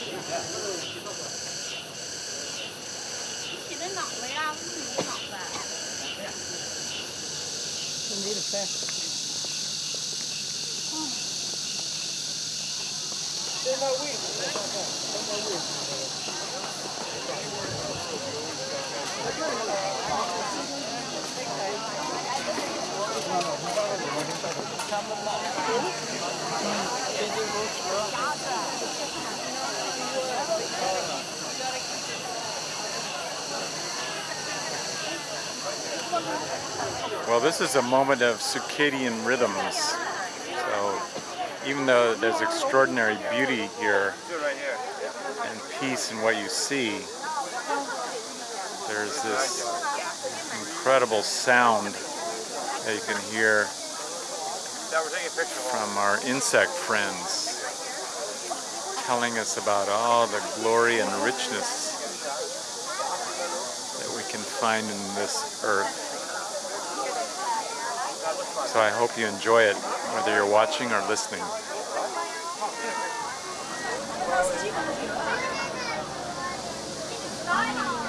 Chỉ đến ngọc mấy ông, mình đi ngọc vào Không đi được xe Đây là quỷ Đây là quỷ Hãy subscribe cho kênh Ghiền Mì Gõ Để không bỏ lỡ những video hấp dẫn Well, this is a moment of circadian rhythms. So, even though there's extraordinary beauty here and peace in what you see, there's this incredible sound that you can hear from our insect friends telling us about all the glory and richness that we can find in this earth. So I hope you enjoy it, whether you're watching or listening. Stone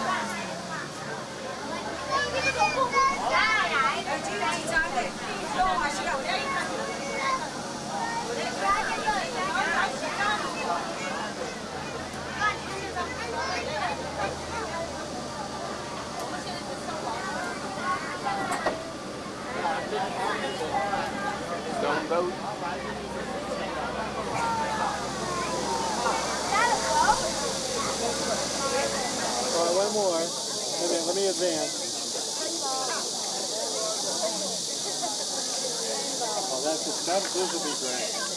boat. All right, one more. Let me advance. Oh, that's that, this will be great.